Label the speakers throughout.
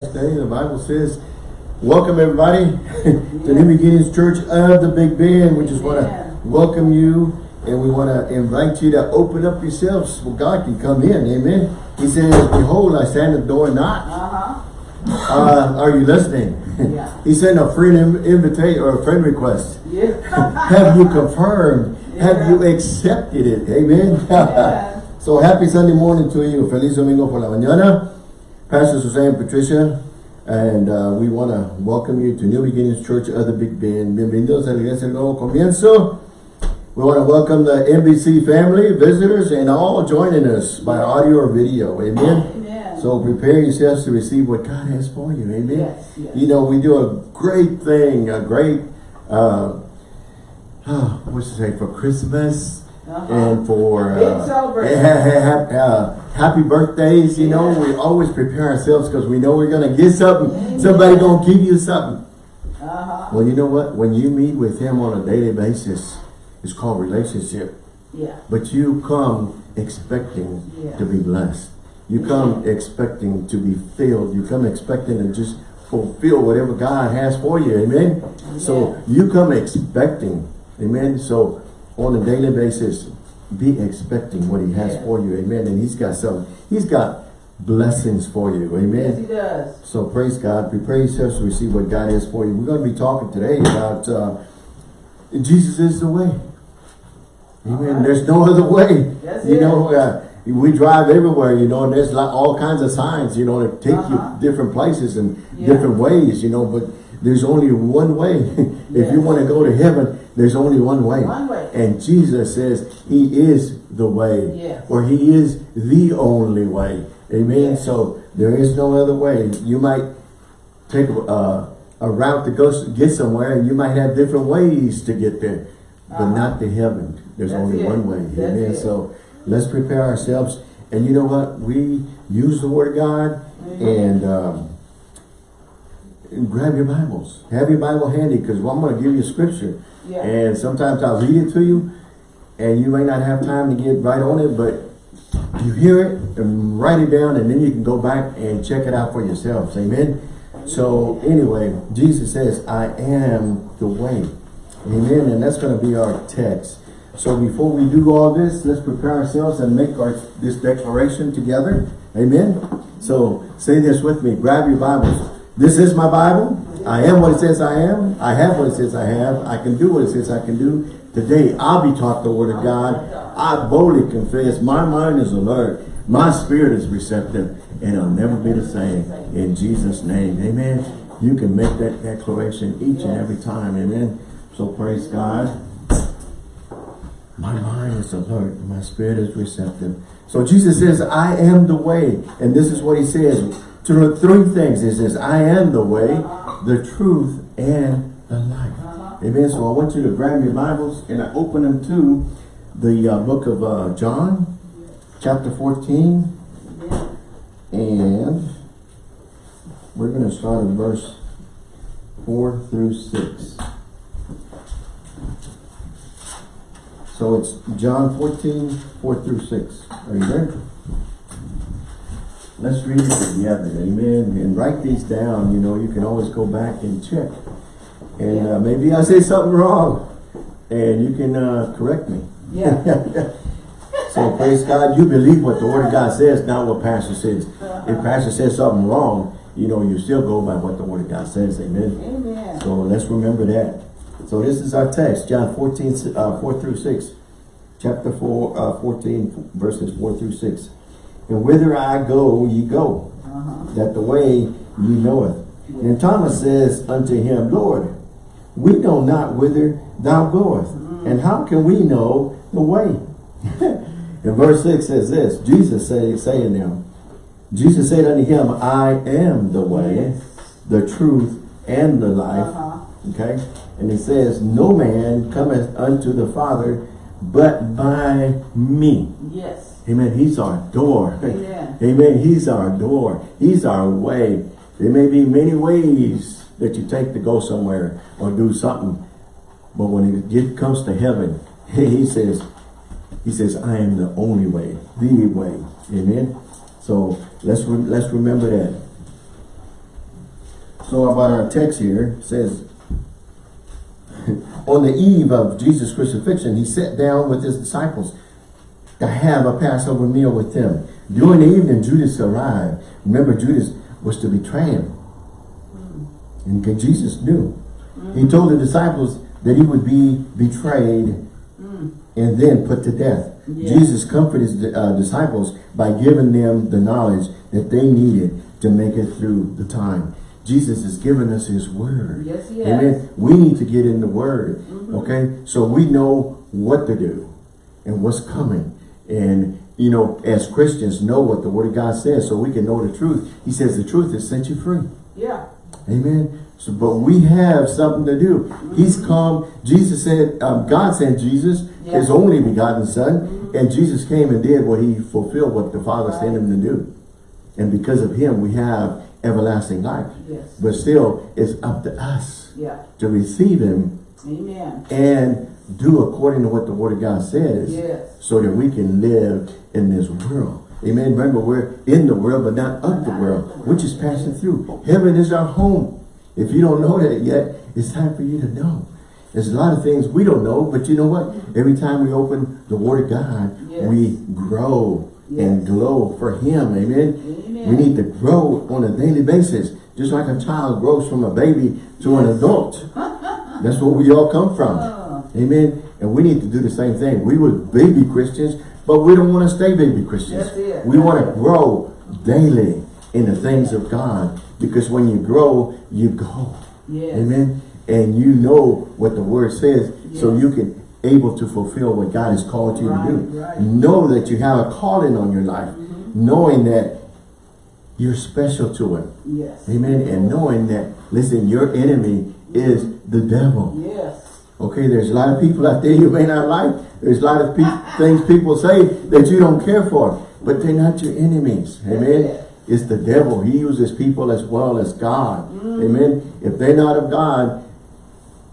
Speaker 1: Day, the Bible says, welcome everybody to New Beginnings Church of the Big Bend. We just want to welcome you and we want to invite you to open up yourselves so God can come in. Amen. He says, behold, I stand at the door and knock.
Speaker 2: Uh-huh.
Speaker 1: Uh, are you listening?
Speaker 2: Yeah.
Speaker 1: he sent a friend invitation or a friend request.
Speaker 2: Yeah.
Speaker 1: Have you confirmed? Have you accepted it? Amen.
Speaker 2: Yeah.
Speaker 1: so happy Sunday morning to you. Feliz domingo por la mañana. Pastor Suzanne Patricia, and uh, we want to welcome you to New Beginnings Church of the Big Bend. Bienvenidos a la Iglesia Nuevo Comienzo. We want to welcome the NBC family, visitors, and all joining us by audio or video. Amen.
Speaker 2: Amen.
Speaker 1: So prepare yourselves to receive what God has for you. Amen.
Speaker 2: Yes, yes.
Speaker 1: You know, we do a great thing, a great, uh, what's to say, for Christmas
Speaker 2: Uh-huh.
Speaker 1: and for
Speaker 2: Big
Speaker 1: uh, uh, happy birthdays. You know, we always prepare ourselves because we know we're going to get something.
Speaker 2: Amen.
Speaker 1: Somebody going to give you something.
Speaker 2: Uh-huh.
Speaker 1: Well, you know what? When you meet with him on a daily basis, it's called relationship.
Speaker 2: Yeah.
Speaker 1: But you come expecting
Speaker 2: Yeah.
Speaker 1: to be blessed. You come expecting to be filled. You come expecting to just fulfill whatever God has for you. Amen. So you come expecting. Amen. So on a daily basis, be expecting what he has for you. Amen. And he's got some, he's got blessings for you. Amen.
Speaker 2: Yes, he does.
Speaker 1: So praise God. Prepare yourselves to receive what God has for you. We're going to be talking today about uh, Jesus is the way. Amen.
Speaker 2: Alright.
Speaker 1: There's no other way.
Speaker 2: That's
Speaker 1: you know, uh, we drive everywhere, you know, and there's like all kinds of signs, you know, that take
Speaker 2: Uh-huh.
Speaker 1: you different places and
Speaker 2: Yeah.
Speaker 1: different ways, you know, but there's only one way. if
Speaker 2: Yes.
Speaker 1: you want to go to heaven, there's only one way.
Speaker 2: One way.
Speaker 1: And Jesus says he is the way.
Speaker 2: Yes.
Speaker 1: Or he is the only way. Amen.
Speaker 2: Yes.
Speaker 1: So there is no other way. You might take a, a route to go get somewhere and you might have different ways to get there. But
Speaker 2: Uh-huh.
Speaker 1: not to heaven. There's
Speaker 2: That's
Speaker 1: only
Speaker 2: it.
Speaker 1: one way.
Speaker 2: That's
Speaker 1: Amen.
Speaker 2: it.
Speaker 1: So let's prepare ourselves. And you know what? We use the word of God
Speaker 2: Mhm.
Speaker 1: and um, and grab your Bibles. Have your Bible handy because I'm going to give you scripture.
Speaker 2: Yeah.
Speaker 1: And sometimes I'll read it to you and you may not have time to get right on it, but you hear it and write it down and then you can go back and check it out for yourselves. Amen. So anyway, Jesus says, I am the way. Amen. And that's going to be our text. So before we do all this, let's prepare ourselves and make our this declaration together. Amen. So say this with me. Grab your Bibles. This is my Bible. I am what it says I am. I have what it says I have. I can do what it says I can do. Today, I'll be taught the word of God. I boldly confess. My mind is alert. My spirit is receptive. And I'll never be the same. In Jesus' name. Amen. You can make that declaration each and every time. Amen. So praise God. My mind is alert. My spirit is receptive. So Jesus says, I am the way. And this is what he says. To three things. He says, I am the way, the truth, and the life. Amen. So I want you to grab your Bibles and I open them to the uh, book of uh, John, chapter 14.
Speaker 2: Yeah.
Speaker 1: And we're going to start in verse 4 through 6. So it's John 14, 4 through 6. Are you ready? Let's read it together, amen. And write these down, you know, you can always go back and check. And uh, maybe I say something wrong, and you can uh, correct me.
Speaker 2: Yeah.
Speaker 1: So praise God, you believe what the word of God says, not what pastor says. If pastor says something wrong, you know, you still go by what the word of God says, amen.
Speaker 2: Amen.
Speaker 1: So let's remember that. So this is our text, John 14, uh, 4 through 6. Chapter 4, uh, 14, verses 4 through 6. And whither I go, ye go,
Speaker 2: Uh-huh.
Speaker 1: that the way ye knoweth. And Thomas says unto him, Lord, we know not whither thou goest, and how can we know the way? and verse 6 says this, Jesus say, saying them, Jesus said unto him, I am the way,
Speaker 2: Yes.
Speaker 1: the truth, and the life.
Speaker 2: Uh-huh.
Speaker 1: Okay? And he says, No man cometh unto the Father but by me.
Speaker 2: Yes.
Speaker 1: Amen. He's our door.
Speaker 2: Amen.
Speaker 1: Amen. He's our door. He's our way. There may be many ways that you take to go somewhere or do something. But when it comes to heaven, he says, he says, I am the only way, the way. Amen. So let's re let's remember that. So about our text here says, on the eve of Jesus' crucifixion, he sat down with his disciples to have a Passover meal with them. During the evening, Judas arrived. Remember, Judas was to betray him. And Jesus knew. He told the disciples that he would be betrayed and then put to death.
Speaker 2: Yeah.
Speaker 1: Jesus comforted his uh, disciples by giving them the knowledge that they needed to make it through the time. Jesus has given us his word.
Speaker 2: Yes, he
Speaker 1: Amen. We need to get in the word. Okay. So we know what to do and what's coming. And, you know, as Christians, know what the word of God says so we can know the truth. He says the truth has set you free.
Speaker 2: Yeah.
Speaker 1: Amen. So, but we have something to do. He's come. Jesus said, um, God sent Jesus,
Speaker 2: Yeah.
Speaker 1: his only begotten son. And Jesus came and did what he fulfilled what the Father sent him to do. And because of him, we have everlasting life.
Speaker 2: Yes.
Speaker 1: But still, it's up to us
Speaker 2: Yeah.
Speaker 1: to receive him
Speaker 2: Amen.
Speaker 1: and do according to what the word of God says
Speaker 2: Yes.
Speaker 1: so that we can live in this world. Amen. Remember, we're in the world, but not of the world, which is passing through. Heaven is our home. If you don't know that yet, it's time for you to know. There's a lot of things we don't know, but you know what? Every time we open the Word of God,
Speaker 2: Yes.
Speaker 1: we grow and
Speaker 2: Yes.
Speaker 1: glow for Him. Amen.
Speaker 2: Amen.
Speaker 1: We need to grow on a daily basis, just like a child grows from a baby to an adult. That's where we all come from. Amen. And we need to do the same thing. We were baby Christians, but we don't want to stay baby Christians. We want to grow daily in the things of God. Because when you grow, you go.
Speaker 2: Yes.
Speaker 1: Amen. And you know what the word says, so you can able to fulfill what God has called you
Speaker 2: Right,
Speaker 1: to do.
Speaker 2: right.
Speaker 1: Know that you have a calling on your life. Mm-hmm. Knowing that you're special to Him.
Speaker 2: Yes.
Speaker 1: Amen. And knowing that, listen, your enemy is the devil.
Speaker 2: Yes.
Speaker 1: Okay, there's a lot of people out there you may not like. There's a lot of pe things people say that you don't care for. But they're not your enemies. Amen.
Speaker 2: it.
Speaker 1: It's the devil. He uses people as well as God.
Speaker 2: Mm.
Speaker 1: Amen. If they're not of God,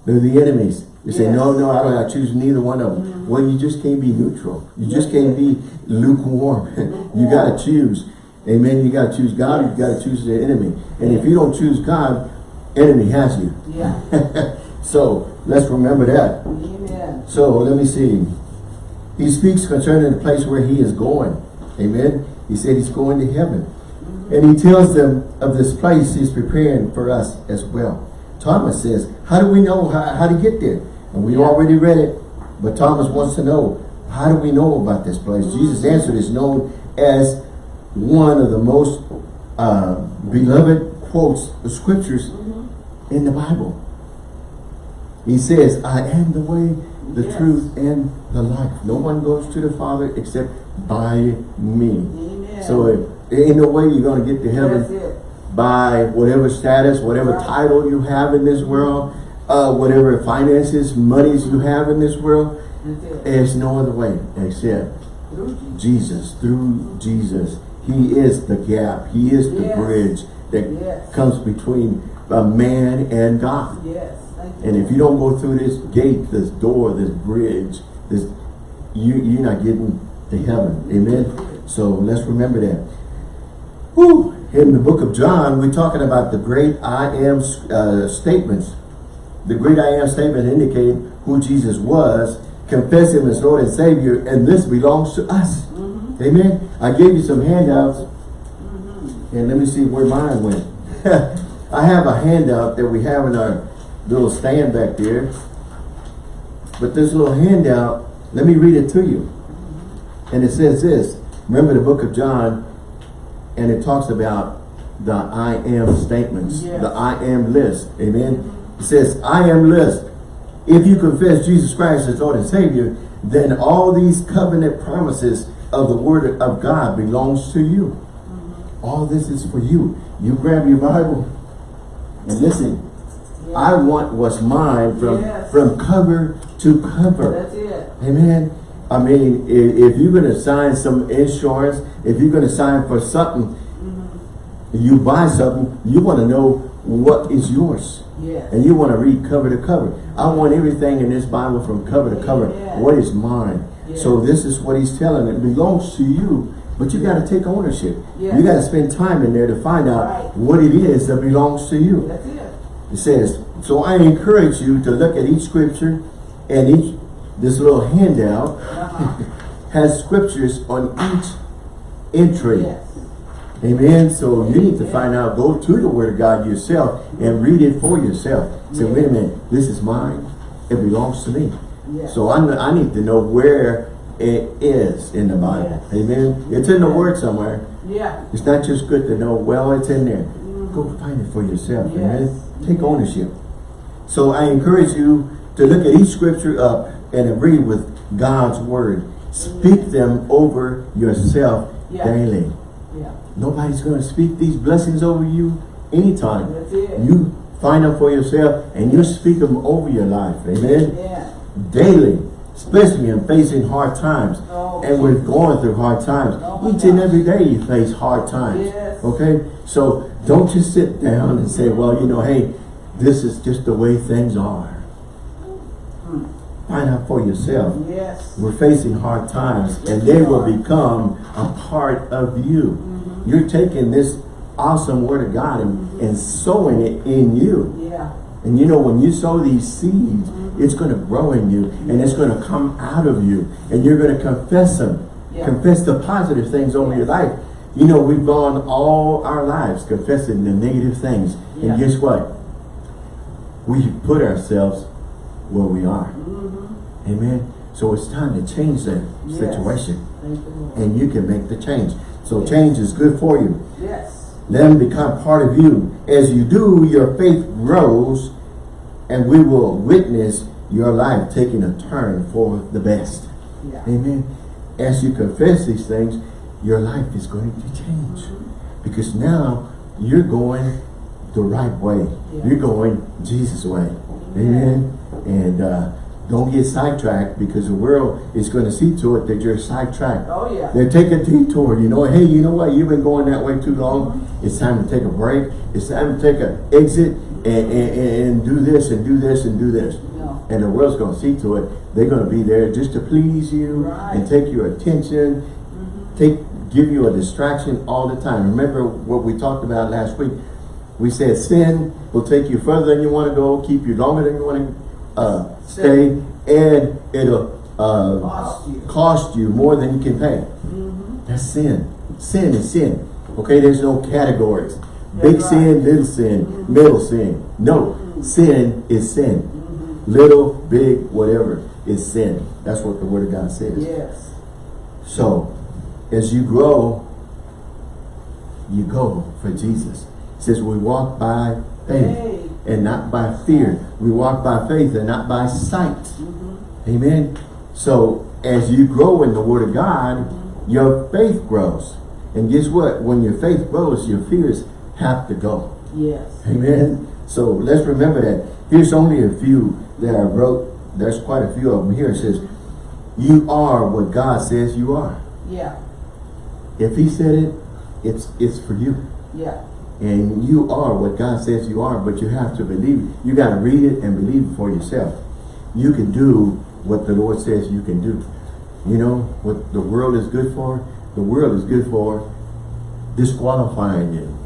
Speaker 1: they're the enemies. You say,
Speaker 2: Yes.
Speaker 1: no, no, I don't I choose neither one of them. Mm. Well, you just can't be neutral. You just can't be mm. lukewarm. you mm. got to choose. Amen. You got to choose God.
Speaker 2: Yes.
Speaker 1: You got to choose the enemy. And if you don't choose God, enemy has you.
Speaker 2: Yeah.
Speaker 1: so let's remember that.
Speaker 2: Amen.
Speaker 1: So let me see. He speaks concerning the place where he is going. Amen. He said he's going to heaven. And he tells them of this place he's preparing for us as well. Thomas says, how do we know how, how to get there? And we
Speaker 2: Yeah.
Speaker 1: already read it. But Thomas wants to know, how do we know about this place? Jesus' answer is known as one of the most uh, beloved quotes of scriptures in the Bible. He says, I am the way, the
Speaker 2: Yes.
Speaker 1: truth, and the life. No one goes to the Father except by me.
Speaker 2: Amen.
Speaker 1: So ain't no way you're going to get to heaven by whatever status, whatever
Speaker 2: Right.
Speaker 1: title you have in this world, uh, whatever finances, monies you have in this world. There's no other way except
Speaker 2: Through Jesus.
Speaker 1: Jesus, through Jesus. He is the gap. He is the
Speaker 2: Yes.
Speaker 1: bridge that
Speaker 2: Yes.
Speaker 1: comes between a man and God.
Speaker 2: Yes.
Speaker 1: And if you don't go through this gate, this door, this bridge, this you you're not getting to heaven. Amen. So let's remember that. Whew. In the book of John, we're talking about the great I am uh, statements. The great I am statement indicate who Jesus was, confess him as Lord and Savior, and this belongs to us. Amen. I gave you some handouts. And let me see where mine went. I have a handout that we have in our little stand back there. But this little handout, let me read it to you. And it says this. Remember the book of John, and it talks about the I am statements,
Speaker 2: Yes.
Speaker 1: the I am list. Amen. It says, I am list. If you confess Jesus Christ as Lord and Savior, then all these covenant promises of the word of God belongs to you. Mm-hmm. All this is for you. You grab your Bible and listen. I want what's mine from,
Speaker 2: Yes.
Speaker 1: from cover to cover.
Speaker 2: That's it.
Speaker 1: Amen. I mean, if, you're going to sign some insurance, if you're going to sign for something, mm-hmm. you buy something, you want to know what is yours.
Speaker 2: Yes.
Speaker 1: And you want to read cover to cover. I want everything in this Bible from cover to cover.
Speaker 2: Amen.
Speaker 1: What is mine?
Speaker 2: Yes.
Speaker 1: So this is what he's telling. It belongs to you But you got to take ownership.
Speaker 2: Yes.
Speaker 1: You got to spend time in there to find out
Speaker 2: Right.
Speaker 1: what it is that belongs to you.
Speaker 2: That's it.
Speaker 1: It says, so I encourage you to look at each scripture and each, this little handout has scriptures on each entry.
Speaker 2: Yes.
Speaker 1: Amen. So you need to find out, go to the word of God yourself and read it for yourself. Say, wait a minute, this is mine. It belongs to me. So I, I need to know where it is in the Bible.
Speaker 2: Yes.
Speaker 1: Amen. It's in the word somewhere.
Speaker 2: Yeah.
Speaker 1: It's not just good to know, well, it's in there. Mm-hmm. Go find it for yourself.
Speaker 2: Yes.
Speaker 1: Amen. Take ownership. So I encourage you to look at each scripture up and agree with God's word. Speak them over yourself
Speaker 2: Yeah.
Speaker 1: daily.
Speaker 2: Yeah.
Speaker 1: Nobody's going to speak these blessings over you anytime. You find them for yourself and you speak them over your life. Amen.
Speaker 2: Yeah.
Speaker 1: Daily, especially in facing hard times.
Speaker 2: Oh,
Speaker 1: And we're going through hard times.
Speaker 2: Oh
Speaker 1: Each and every day you face hard times.
Speaker 2: Yes.
Speaker 1: Okay? So don't just sit down and say, well, you know, hey, this is just the way things are.
Speaker 2: Hmm.
Speaker 1: Find out for yourself.
Speaker 2: Yes.
Speaker 1: We're facing hard times and they will become a part of you.
Speaker 2: Mm-hmm.
Speaker 1: You're taking this awesome word of God and, and sowing it in you.
Speaker 2: Yeah.
Speaker 1: And you know, when you sow these seeds, it's going to grow in you and it's going to come out of you and you're going to confess them.
Speaker 2: Yeah.
Speaker 1: Confess the positive things over your life. You know, we've gone all our lives confessing the negative things.
Speaker 2: Yeah.
Speaker 1: And guess what? We put ourselves where we are.
Speaker 2: Mm-hmm.
Speaker 1: Amen. So it's time to change that
Speaker 2: Yes.
Speaker 1: situation.
Speaker 2: You,
Speaker 1: And you can make the change. So
Speaker 2: Yes.
Speaker 1: change is good for you.
Speaker 2: Yes.
Speaker 1: Let them become part of you. As you do, your faith grows and we will witness your life taking a turn for the best.
Speaker 2: Yeah.
Speaker 1: Amen. As you confess these things, your life is going to change. Because now you're going the right way.
Speaker 2: Yeah.
Speaker 1: You're going Jesus' way. Amen. And uh, don't get sidetracked because the world is going to see to it that you're sidetracked.
Speaker 2: Oh, yeah.
Speaker 1: They take a detour, you know, hey, you know what, you've been going that way too long. It's time to take a break. It's time to take an exit and, and, and do this and do this and do this.
Speaker 2: No.
Speaker 1: And the world's going to see to it. They're going to be there just to please you
Speaker 2: Right.
Speaker 1: and take your attention, take give you a distraction all the time. Remember what we talked about last week? We said sin will take you further than you want to go, keep you longer than you want to uh, stay, and it'll uh,
Speaker 2: Cost you.
Speaker 1: cost you more than you can pay. That's sin. Sin is sin. Okay, there's no categories. Big
Speaker 2: That's
Speaker 1: sin, little sin, middle sin. No, sin is sin. Little, big, whatever is sin. That's what the Word of God says.
Speaker 2: Yes.
Speaker 1: So, as you grow, you go for Jesus. It says we walk by faith
Speaker 2: Hey.
Speaker 1: and not by fear. We walk by faith and not by sight.
Speaker 2: Mm-hmm.
Speaker 1: Amen. So as you grow in the Word of God, your faith grows. And guess what? When your faith grows, your fears have to go.
Speaker 2: Yes.
Speaker 1: Amen. So let's remember that. Here's only a few that I wrote. There's quite a few of them here. It says, you are what God says you are.
Speaker 2: Yeah.
Speaker 1: If he said it, it's it's for you.
Speaker 2: Yeah.
Speaker 1: And you are what God says you are, but you have to believe it. You got to read it and believe it for yourself. You can do what the Lord says you can do. You know, what the world is good for? The world is good for disqualifying you.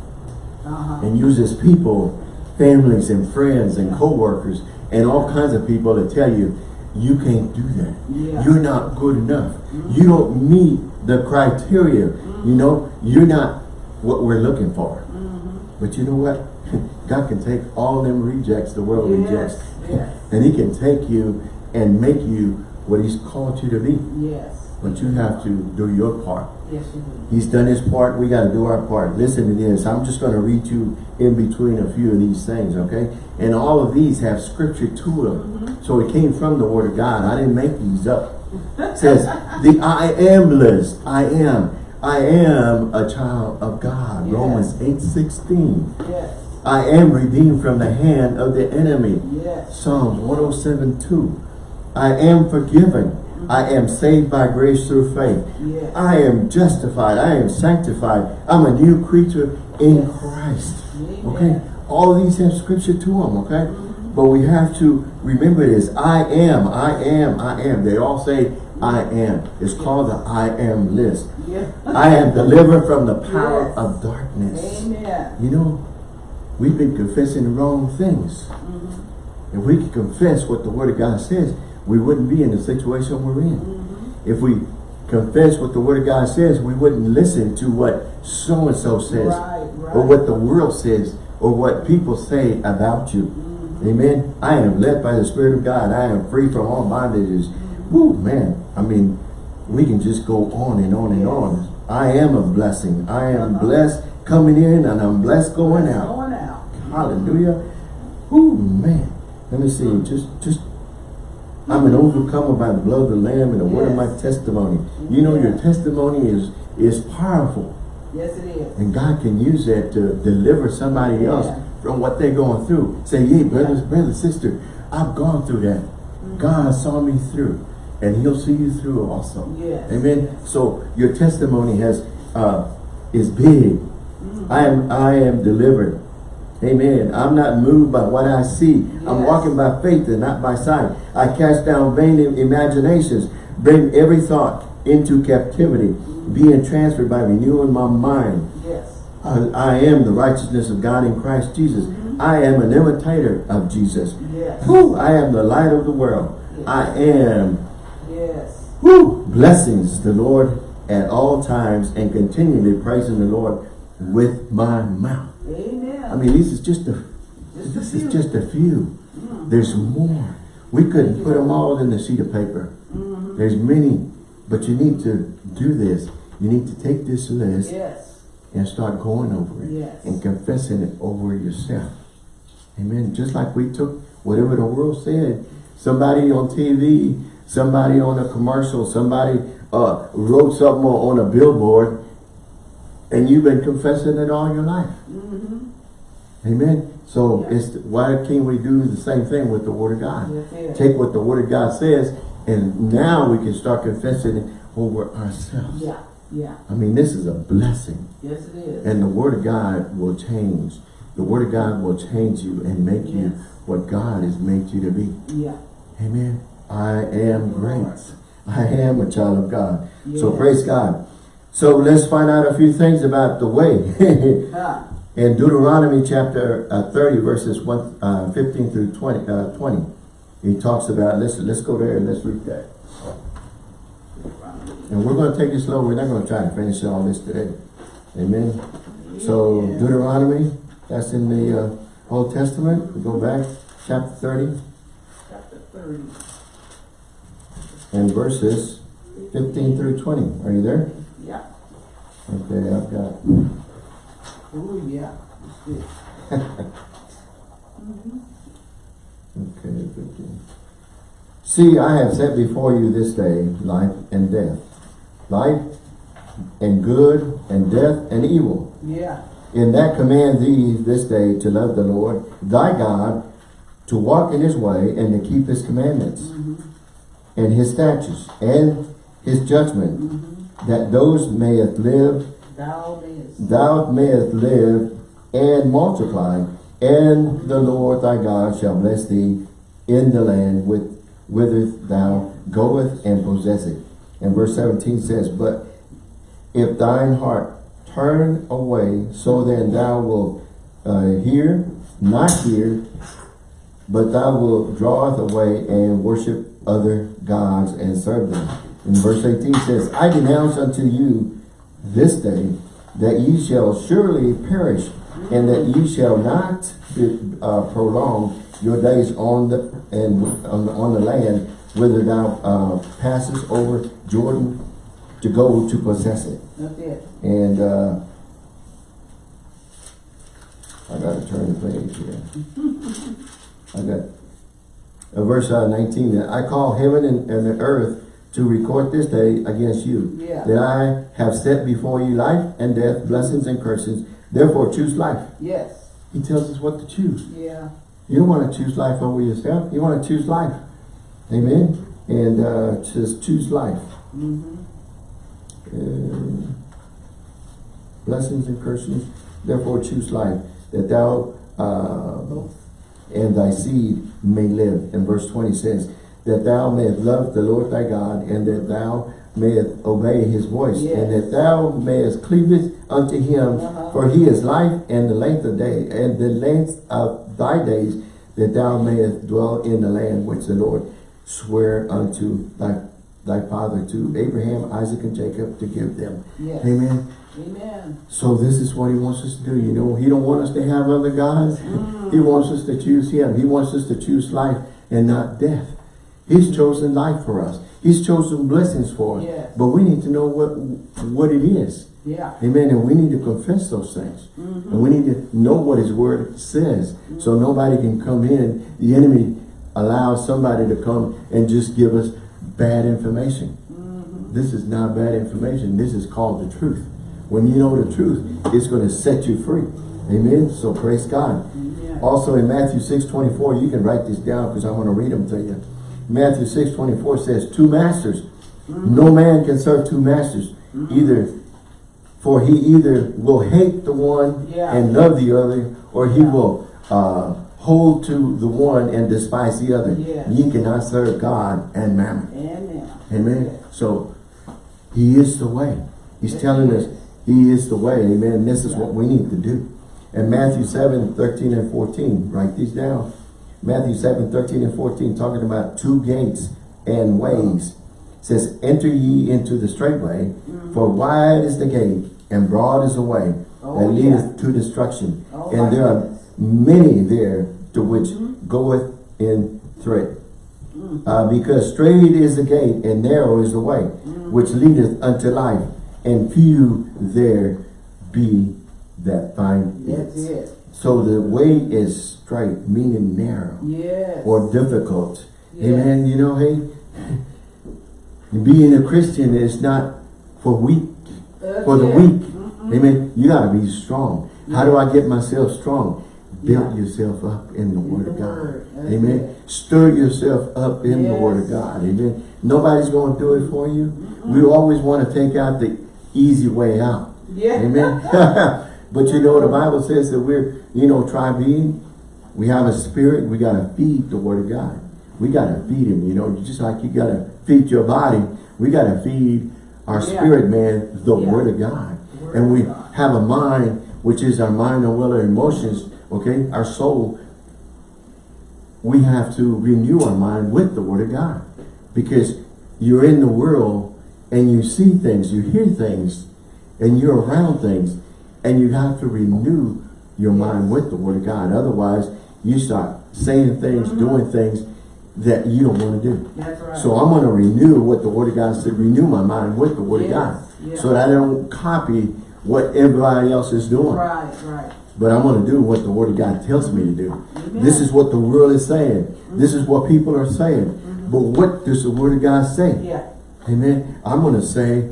Speaker 2: Uh-huh.
Speaker 1: And uses people, families and friends and co-workers and all kinds of people to tell you, you can't do that.
Speaker 2: Yeah.
Speaker 1: You're not good enough. Mm-hmm. You don't meet the criteria. You mm-hmm. know, you're not what we're looking for. Mm-hmm. But you know what? God can take all them rejects the world rejects.
Speaker 2: Yes. Yes.
Speaker 1: And he can take you and make you what he's called you to be.
Speaker 2: Yes.
Speaker 1: But you have to do your part.
Speaker 2: Yes, you do.
Speaker 1: He's done his part. We got to do our part. Listen to this. I'm just going to read you in between a few of these things, okay? And all of these have scripture to them. Mm-hmm. So it came from the word of God. I didn't make these up. It says, the I am list. I am. I am a child of God.
Speaker 2: Yes.
Speaker 1: Romans 8, 16.
Speaker 2: Yes.
Speaker 1: I am redeemed from the hand of the enemy.
Speaker 2: Yes.
Speaker 1: Psalms 107, 2. I am forgiven. Mm-hmm. I am saved by grace through faith.
Speaker 2: Yes.
Speaker 1: I am justified. I am sanctified. I'm a new creature in
Speaker 2: Yes.
Speaker 1: Christ.
Speaker 2: Amen.
Speaker 1: Okay? All these have scripture to them, okay? Mm-hmm. But we have to remember this. I am, I am, I am. They all say I am. It's called the I am list.
Speaker 2: Yeah.
Speaker 1: I am delivered from the power
Speaker 2: Yes.
Speaker 1: of darkness.
Speaker 2: Amen.
Speaker 1: You know, we've been confessing the wrong things.
Speaker 2: Mm-hmm.
Speaker 1: If we could confess what the Word of God says, we wouldn't be in the situation we're in.
Speaker 2: Mm-hmm.
Speaker 1: If we confess what the Word of God says, we wouldn't listen to what so-and-so says.
Speaker 2: Right, right.
Speaker 1: Or what the world says. Or what people say about you.
Speaker 2: Mm-hmm.
Speaker 1: Amen. I am led by the Spirit of God. I am free from all bondages.
Speaker 2: Mm-hmm.
Speaker 1: Woo, man. I mean, we can just go on and on and on. I am a blessing. I am blessed coming in and I'm blessed going out.
Speaker 2: Going out.
Speaker 1: Hallelujah. Whoo, man. Let me see. Just, just, I'm an overcomer by the blood of the Lamb and the word of my testimony. You know, your testimony is, is powerful.
Speaker 2: Yes, it is.
Speaker 1: And God can use that to deliver somebody else from what they're going through. Say, hey, brothers, brother, sister, I've gone through that.
Speaker 2: Mm-hmm.
Speaker 1: God saw me through. And he'll see you through also.
Speaker 2: Yes.
Speaker 1: Amen. So your testimony has uh is big.
Speaker 2: Mm-hmm.
Speaker 1: I am I am delivered. Amen. I'm not moved by what I see. I'm walking by faith and not by sight. I cast down vain imaginations, bring every thought into captivity, being transferred by renewing my mind.
Speaker 2: Yes.
Speaker 1: I, I am the righteousness of God in Christ Jesus. I am an imitator of Jesus.
Speaker 2: Yes.
Speaker 1: Whew, I am the light of the world. I am
Speaker 2: Yes.
Speaker 1: Whew, blessings the Lord at all times and continually praising the Lord with my mouth.
Speaker 2: Amen.
Speaker 1: I mean, this is just a
Speaker 2: Just
Speaker 1: this
Speaker 2: few.
Speaker 1: is just a few. There's more. We couldn't put them all in the sheet of paper.
Speaker 2: Mm-hmm.
Speaker 1: There's many, but you need to do this. You need to take this list
Speaker 2: yes.
Speaker 1: and start going over it
Speaker 2: Yes.
Speaker 1: and confessing it over yourself. Amen. Just like we took whatever the world said, somebody on TV, somebody on a commercial, somebody uh, wrote something on a billboard, and you've been confessing it all your life.
Speaker 2: Mm-hmm.
Speaker 1: Amen. So
Speaker 2: Yeah.
Speaker 1: it's why can't we do the same thing with the Word of God?
Speaker 2: Yes, yes.
Speaker 1: Take what the Word of God says, and now we can start confessing it over ourselves.
Speaker 2: Yeah. Yeah.
Speaker 1: I mean, this is a blessing.
Speaker 2: Yes, it is.
Speaker 1: And the word of God will change. The word of God will change you and make you what God has made you to be.
Speaker 2: yeah.
Speaker 1: Amen. I am great. I am a child of God. So praise God. So let's find out a few things about the way.
Speaker 2: Huh.
Speaker 1: In Deuteronomy chapter uh, 30 verses 1, uh, 15 through 20, uh, 20, he talks about, let's, let's go there and let's read that. And we're going to take it slow. We're not going to try to finish all this today. Amen. So Deuteronomy, that's in the uh, Old Testament. We go back, chapter 30
Speaker 2: Chapter 30.
Speaker 1: And verses 15 through 20. Are you there?
Speaker 2: Yeah.
Speaker 1: Okay, I've got.
Speaker 2: Oh, yeah.
Speaker 1: Okay, 15. See, I have set before you this day life and death, life and good, and death and evil.
Speaker 2: Yeah.
Speaker 1: In that command thee this day to love the Lord thy God, to walk in his way, and to keep his commandments, mm-hmm. And his statutes, and his judgment, that those mayest live,
Speaker 2: Thou mayest.
Speaker 1: thou mayest live and multiply, and the Lord thy God shall bless thee in the land with whither thou goest and possess it. And verse 17 says, But if thine heart turn away, so then thou wilt uh, hear, not hear, but thou wilt draweth away and worship other gods and serve them. And verse 18 says, I denounce unto you this day that ye shall surely perish, and that ye shall not uh, prolong your days on the and on the, on the land whither thou uh, passest over Jordan to go to possess it.
Speaker 2: It.
Speaker 1: And uh, I gotta turn the page here. I got uh, verse uh, 19 that I call heaven and, and the earth to record this day against you.
Speaker 2: Yeah.
Speaker 1: That I have set before you life and death, blessings and curses. Therefore choose life.
Speaker 2: Yes.
Speaker 1: He tells us what to choose.
Speaker 2: Yeah.
Speaker 1: You don't want to choose life over yourself. You want to choose life. Amen. And uh, just choose life.
Speaker 2: Mm-hmm.
Speaker 1: Uh, blessings and curses. Therefore choose life, that thou uh, and thy seed may live. And verse 20 says, that thou mayest love the Lord thy God, and that thou mayest obey his voice, and that thou mayest cleave unto him,
Speaker 2: Uh-huh.
Speaker 1: for he is life and the length of day, and the length of thy days, that thou mayest dwell in the land which the Lord swear unto thy thy father to Abraham, Isaac, and Jacob to give them.
Speaker 2: Yes.
Speaker 1: Amen.
Speaker 2: Amen.
Speaker 1: So this is what he wants us to do. You know, he don't want us to have other gods.
Speaker 2: Mm.
Speaker 1: He wants us to choose him. He wants us to choose life and not death. He's chosen life for us. He's chosen blessings for us.
Speaker 2: Yes.
Speaker 1: But we need to know what what it is.
Speaker 2: Yeah.
Speaker 1: Amen. And we need to confess those things.
Speaker 2: Mm-hmm.
Speaker 1: And we need to know what his word says. So nobody can come in. The enemy allows somebody to come and just give us bad information.
Speaker 2: Mm-hmm.
Speaker 1: This is not bad information. This is called the truth. When you know the truth, it's going to set you free. Amen. So praise God.
Speaker 2: Yeah.
Speaker 1: Also in Matthew 6, 24, you can write this down because I want to read them to you. Matthew 6, 24 says, two masters. No man can serve two masters. Either, for he either will hate the one
Speaker 2: Yeah.
Speaker 1: and love the other, or he
Speaker 2: Yeah.
Speaker 1: will uh, hold to the one and despise the other.
Speaker 2: Yes.
Speaker 1: Ye cannot serve God and mammon.
Speaker 2: Amen.
Speaker 1: Amen. So he is the way. He's telling us he is the way. Amen. This is
Speaker 2: Yeah.
Speaker 1: what we need to do. And Matthew 7, 13 and 14. Write these down. Matthew 7, 13 and 14 talking about two gates and ways. It says, enter ye into the straight way,
Speaker 2: Mm-hmm.
Speaker 1: for wide is the gate and broad is the way
Speaker 2: Oh,
Speaker 1: that
Speaker 2: yeah.
Speaker 1: leadeth to destruction.
Speaker 2: Oh,
Speaker 1: and there are many there to which
Speaker 2: Mhm.
Speaker 1: goeth in thread.
Speaker 2: Mm.
Speaker 1: Uh, because straight is the gate and narrow is the way
Speaker 2: Mm.
Speaker 1: which leadeth unto life, and few there be that find
Speaker 2: That's
Speaker 1: it.
Speaker 2: it.
Speaker 1: So the way is straight, meaning narrow
Speaker 2: Yes.
Speaker 1: or difficult.
Speaker 2: Yes.
Speaker 1: Amen. You know, hey, being a Christian is not for weak,
Speaker 2: That's
Speaker 1: for the
Speaker 2: it.
Speaker 1: weak.
Speaker 2: Mm-mm.
Speaker 1: Amen. You gotta be strong. How do I get myself strong? Mm-hmm. Build
Speaker 2: Yeah.
Speaker 1: yourself up in the Word
Speaker 2: the
Speaker 1: of God.
Speaker 2: Word.
Speaker 1: Amen.
Speaker 2: it.
Speaker 1: Stir yourself up in the Word of God. Amen. Nobody's going to do it for you. We always want to take out the easy way out.
Speaker 2: Yeah.
Speaker 1: Amen. but you know, the Bible says that we're, you know, try being. We have a spirit. We got to feed the Word of God. We got to feed Him. You know, just like you got to feed your body, we got to feed our
Speaker 2: Yeah.
Speaker 1: spirit, man, the
Speaker 2: Yeah.
Speaker 1: Word of God.
Speaker 2: Word
Speaker 1: and we
Speaker 2: God.
Speaker 1: have a mind, which is our mind and will and emotions, okay? Our soul we have to renew our mind with the Word of God. Because you're in the world and you see things, you hear things, and you're around things, and you have to renew your mind with the Word of God. Otherwise, you start saying things, mm-hmm. doing things that you don't want to do.
Speaker 2: That's right.
Speaker 1: So I'm going to renew what the Word of God said, renew my mind with the Word of God. So that I don't copy what everybody else is doing.
Speaker 2: Right, right.
Speaker 1: But I'm going to do what the Word of God tells me to do.
Speaker 2: Amen.
Speaker 1: This is what the world is saying. This is what people are saying. Mm-hmm. But what does the Word of God say?
Speaker 2: Yeah.
Speaker 1: Amen. I'm going to say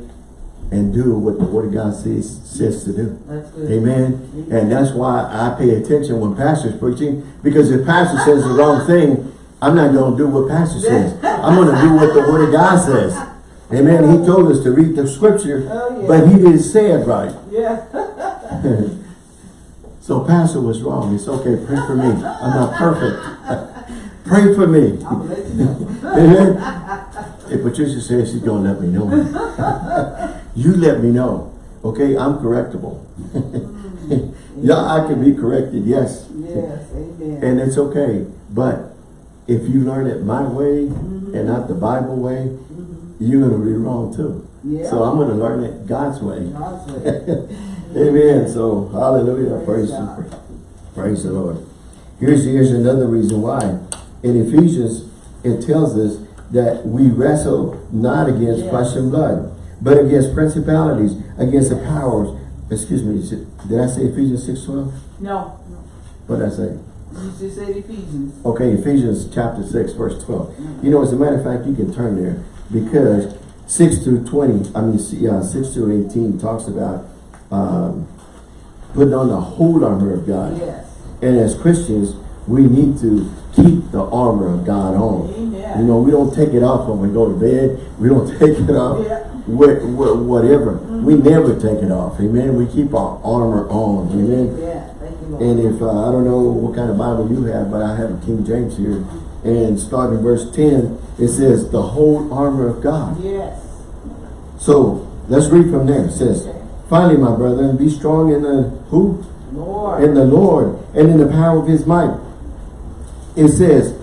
Speaker 1: and do what the Word of God says, says to do. Amen. And that's why I pay attention when pastor's preaching. Because if pastor says the wrong thing, I'm not going to do what pastor says. I'm going to do what the Word of God says. Amen. He told us to read the scripture,
Speaker 2: Oh, yeah.
Speaker 1: but he didn't say it right.
Speaker 2: Yeah.
Speaker 1: So pastor was wrong. It's okay. Pray for me. I'm not perfect. Pray for me.
Speaker 2: I'll let you know.
Speaker 1: Amen. If Patricia says she's gonna let me know. You let me know. Okay, I'm correctable. Mm-hmm. yeah, I can be corrected, yes.
Speaker 2: Yes, amen.
Speaker 1: And it's okay. But if you learn it my way mm-hmm. and not the Bible way, mm-hmm. you're gonna be wrong too.
Speaker 2: Yeah.
Speaker 1: So I'm gonna learn it God's way.
Speaker 2: God's way.
Speaker 1: Amen. So hallelujah.
Speaker 2: Praise
Speaker 1: Praise, praise the Lord. Here's here's another reason why. In Ephesians, it tells us that we wrestle not against flesh and blood, but against principalities, against the powers. Excuse me, did I say Ephesians 6 12?
Speaker 2: No.
Speaker 1: What did I say?
Speaker 2: You just said Ephesians.
Speaker 1: Okay, Ephesians chapter 6, verse 12. You know, as a matter of fact, you can turn there because 6 through 20, I mean, uh, 6 through 18 talks about um, putting on the whole armor of God.
Speaker 2: Yes.
Speaker 1: And as Christians, we need to keep the armor of God on.
Speaker 2: Amen.
Speaker 1: You know, we don't take it off when we go to bed. We don't take it off
Speaker 2: Yeah.
Speaker 1: Wh- wh- whatever. We never take it off. Amen. We keep our armor on. Amen.
Speaker 2: Yeah, thank you.
Speaker 1: And if, uh, I don't know what kind of Bible you have, but I have a King James here. and starting verse 10, it says, the whole armor of God.
Speaker 2: Yes.
Speaker 1: So, let's read from there. It says, finally, my brethren, be strong in the, who?
Speaker 2: Lord.
Speaker 1: In the Lord, and in the power of his might. It says,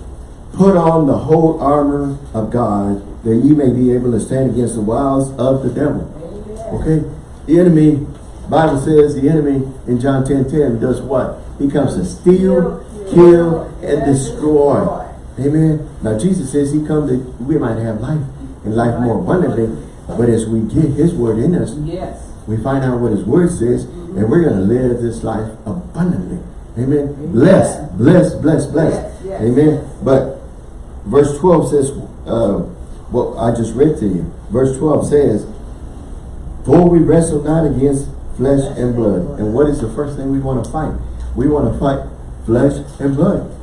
Speaker 1: put on the whole armor of God, that ye may be able to stand against the wiles of the devil.
Speaker 2: Amen.
Speaker 1: Okay? The enemy, Bible says the enemy in John 10, 10 does what? He comes to steal, kill, and destroy. Amen. Now Jesus says he come that we might have life and life more abundantly. But as we get his word in us,
Speaker 2: Yes.
Speaker 1: we find out what his word says, and we're going to live this life abundantly. Amen. Bless, bless, bless, bless.
Speaker 2: Yes, yes,
Speaker 1: Amen. But verse 12 says, uh, what I just read to you. Verse 12 says, For we wrestle not against flesh and blood. And what is the first thing we want to fight? We want to fight flesh and blood.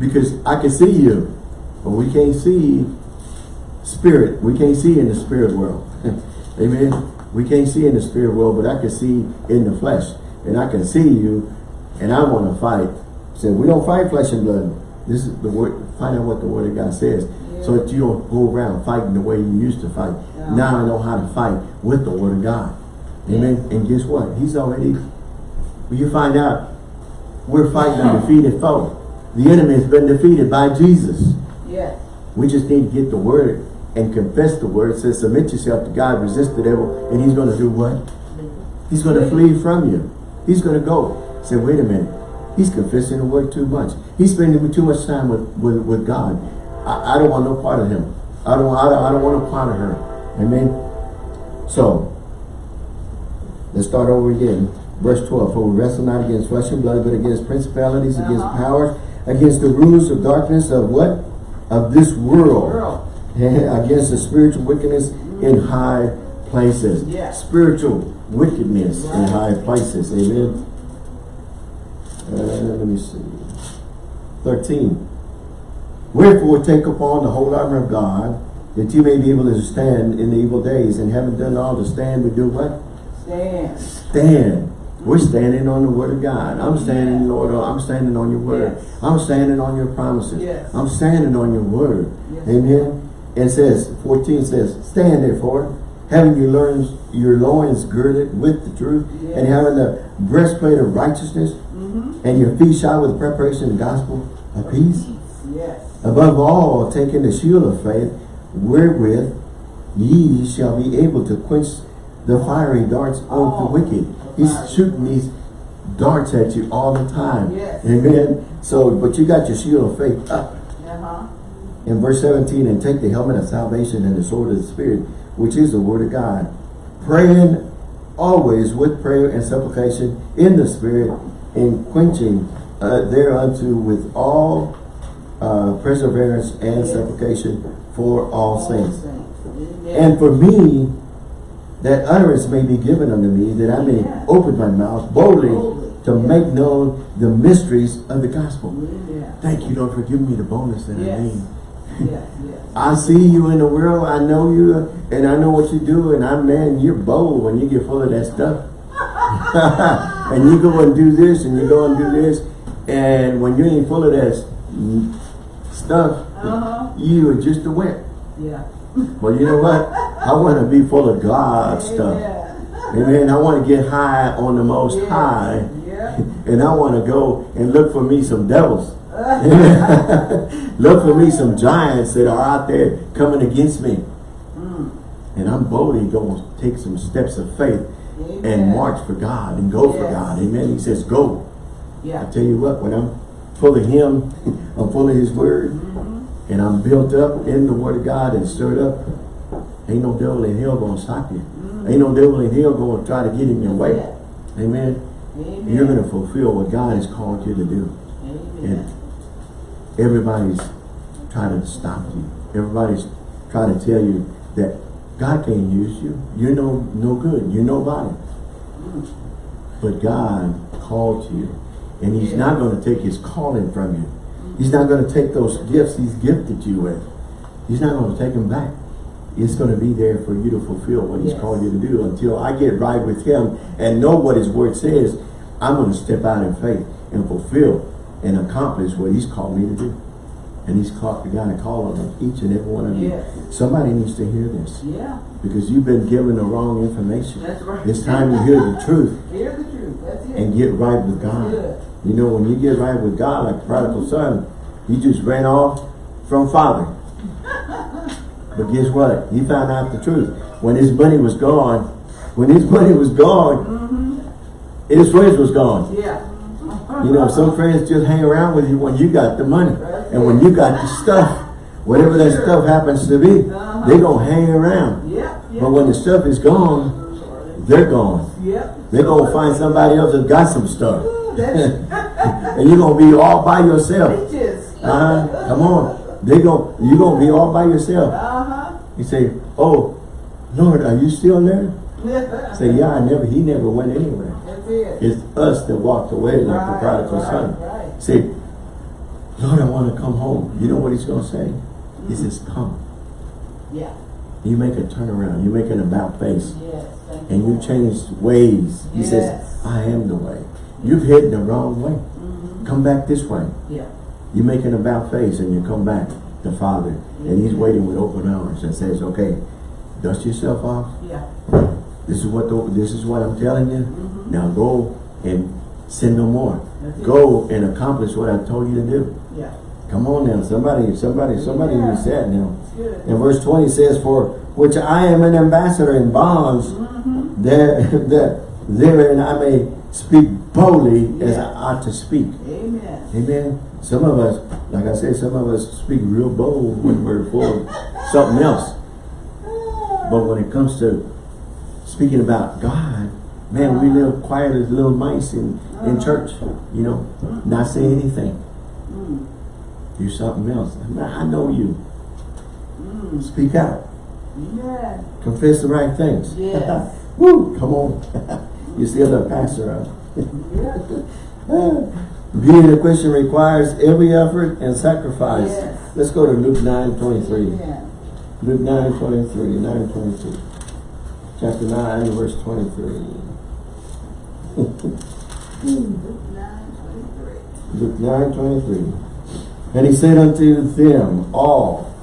Speaker 1: Because I can see you, but we can't see spirit. We can't see in the spirit world. Amen. We can't see in the spirit world, but I can see in the flesh. And I can see you, and I want to fight. So we don't fight flesh and blood. This is the word, find out what the word of God says. So that you don't go around fighting the way you used to fight.
Speaker 2: Yeah.
Speaker 1: Now I know how to fight with the word of God. Amen. And guess what? He's already, when you find out, we're fighting a defeated foe. The enemy has been defeated by Jesus.
Speaker 2: Yes.
Speaker 1: We just need to get the word and confess the word. It says, submit yourself to God, resist the devil, and he's going to do what? He's going to flee from you. He's going to go. Say, wait a minute. He's confessing the word too much. He's spending too much time with, with, with God. I, I don't want no part of him. I don't, I don't, I don't want no part of her. Amen. So, let's start over again. Verse 12, For we wrestle not against flesh and blood, but against principalities, against
Speaker 2: Uh-huh.
Speaker 1: powers, against the rulers of darkness of what? Of this world.
Speaker 2: Girl.
Speaker 1: against the spiritual wickedness in high places.
Speaker 2: Yes.
Speaker 1: Spiritual wickedness in high places. Amen. Uh, let me see. 13. Wherefore take upon the whole armor of God, that you may be able to stand in the evil days, and having done all to stand, we do what?
Speaker 2: Stand.
Speaker 1: Stand. We're standing on the word of God. I'm standing, Lord, I'm standing on your word.
Speaker 2: Yes.
Speaker 1: I'm standing on your promises.
Speaker 2: Yes.
Speaker 1: I'm standing on your word.
Speaker 2: Yes.
Speaker 1: Amen. It says, 14 says, Stand therefore, having your loins, your loins girded with the truth,
Speaker 2: Yes.
Speaker 1: and having the breastplate of righteousness,
Speaker 2: Mm-hmm.
Speaker 1: and your feet shod with the preparation of the gospel of peace.
Speaker 2: Yes.
Speaker 1: Above all, taking the shield of faith, wherewith ye shall be able to quench the fiery darts of the
Speaker 2: Oh,
Speaker 1: wicked. He's shooting these darts at you all the time.
Speaker 2: Yes.
Speaker 1: Amen. So, but you got your shield of faith up.
Speaker 2: Uh-huh.
Speaker 1: In verse 17, and take the helmet of salvation and the sword of the Spirit, which is the word of God. Praying always with prayer and supplication in the Spirit, and quenching uh, thereunto with all uh, perseverance and
Speaker 2: Yes.
Speaker 1: supplication for all saints.
Speaker 2: Amen.
Speaker 1: And for me, that utterance may be given unto me, that I may
Speaker 2: Yeah.
Speaker 1: open my mouth boldly
Speaker 2: Boldly,
Speaker 1: to
Speaker 2: yeah.
Speaker 1: make known the mysteries of the gospel. Thank you, Lord, for giving me the bonus that I
Speaker 2: Yes.
Speaker 1: need.
Speaker 2: Yes, yes.
Speaker 1: I see you in the world, I know you, and I know what you do, and I, man, you're bold when you get full of that stuff. and you go and do this, and you go and do this, and when you ain't full of that stuff,
Speaker 2: Uh-huh.
Speaker 1: you are just a wimp.
Speaker 2: Yeah.
Speaker 1: Well, you know what? I want to be full of God stuff.
Speaker 2: Amen.
Speaker 1: Amen. I want to get high on the most
Speaker 2: Yes.
Speaker 1: high,
Speaker 2: Yeah.
Speaker 1: and I want to go and look for me some devils. Look for me some giants that are out there coming against me.
Speaker 2: Mm.
Speaker 1: And I'm boldly going to take some steps of faith and march for God and go for God. Amen. He says, go.
Speaker 2: Yeah.
Speaker 1: I tell you what, when I'm full of Him, I'm full of His Word, and I'm built up in the Word of God and stirred up, ain't no devil in hell going to stop you. Ain't no devil in hell going to try to get in your way.
Speaker 2: Yeah.
Speaker 1: Amen.
Speaker 2: Amen.
Speaker 1: You're going to fulfill what God has called you to do.
Speaker 2: Amen.
Speaker 1: Everybody's trying to stop you. Everybody's trying to tell you that God can't use you. You're no no good. You're nobody.
Speaker 2: Mm.
Speaker 1: But God called you. And he's
Speaker 2: Yeah.
Speaker 1: not going to take his calling from you. He's not going to take those gifts he's gifted you with. He's not going to take them back. It's going to be there for you to fulfill what he's
Speaker 2: Yes.
Speaker 1: called you to do. Until I get right with him and know what his word says, I'm going to step out in faith and fulfill and accomplish what he's called me to do. And he's called, begun to call on each and every one of you.
Speaker 2: Yes.
Speaker 1: Somebody needs to hear this
Speaker 2: Yeah,
Speaker 1: because you've been given the wrong information.
Speaker 2: that's right.
Speaker 1: It's time to hear the truth
Speaker 2: Hear the truth, that's it.
Speaker 1: and get right with God. You know, when you get right with God, like the prodigal son, he just ran off from father. But guess what? He found out the truth. When his money was gone, when his money was gone, his friends was gone.
Speaker 2: Yeah.
Speaker 1: You know, some friends just hang around with you when you got the money. And when you got the stuff, whatever that stuff happens to be, they gonna hang around.
Speaker 2: Yep.
Speaker 1: But when the stuff is gone, they're gone.
Speaker 2: Yep.
Speaker 1: They're gonna find somebody else that got some stuff. And you're gonna be all by yourself. Uh-huh. Come on. They go you gonna be all by yourself.
Speaker 2: Uh-huh.
Speaker 1: You say, Oh, Lord, are you still there? Say, Yeah, I never he never went anywhere.
Speaker 2: it.
Speaker 1: It's us that walked away like the prodigal
Speaker 2: right,
Speaker 1: son.
Speaker 2: right.
Speaker 1: Say, Lord, I want to come home. You know what he's gonna say? He says, Come.
Speaker 2: Yeah,
Speaker 1: You make a turnaround, you make an about face,
Speaker 2: yes,
Speaker 1: and you
Speaker 2: Lord.
Speaker 1: change ways. He says, I am the way. You've hidden the wrong way.
Speaker 2: Mhm.
Speaker 1: Come back this way.
Speaker 2: Yeah,
Speaker 1: You make an about face and you come back to Father, and He's waiting with open arms and says, "Okay, dust yourself off.
Speaker 2: yeah.
Speaker 1: This is what the, this is what I'm telling you.
Speaker 2: Mhm.
Speaker 1: Now go and sin no more.
Speaker 2: That's it.
Speaker 1: Go and accomplish what I told you to do.
Speaker 2: Yeah,
Speaker 1: Come on now, somebody, somebody, somebody
Speaker 2: Yeah.
Speaker 1: you said now." And verse 20 says, For which I am an ambassador in bonds,
Speaker 2: Mhm.
Speaker 1: there, that therein I may speak boldly as I ought to speak.
Speaker 2: Amen.
Speaker 1: Amen. Some of us, like I said, some of us speak real bold when we're full of something else. But when it comes to speaking about God, man, we live quiet as little mice in, in church, you know, not say anything.
Speaker 2: Mm.
Speaker 1: Do something else. I know you.
Speaker 2: Mm.
Speaker 1: Speak out.
Speaker 2: Amen.
Speaker 1: Confess the right things.
Speaker 2: Yes.
Speaker 1: Woo! Come on. You're still the pastor of.
Speaker 2: Yeah.
Speaker 1: Being a Christian requires every effort and sacrifice.
Speaker 2: Yes.
Speaker 1: Let's go to Luke 9 23.
Speaker 2: Amen.
Speaker 1: Luke 9 23. 9 22. Chapter 9, verse 23.
Speaker 2: Nine twenty-three.
Speaker 1: Luke 9 23. And he said unto them all,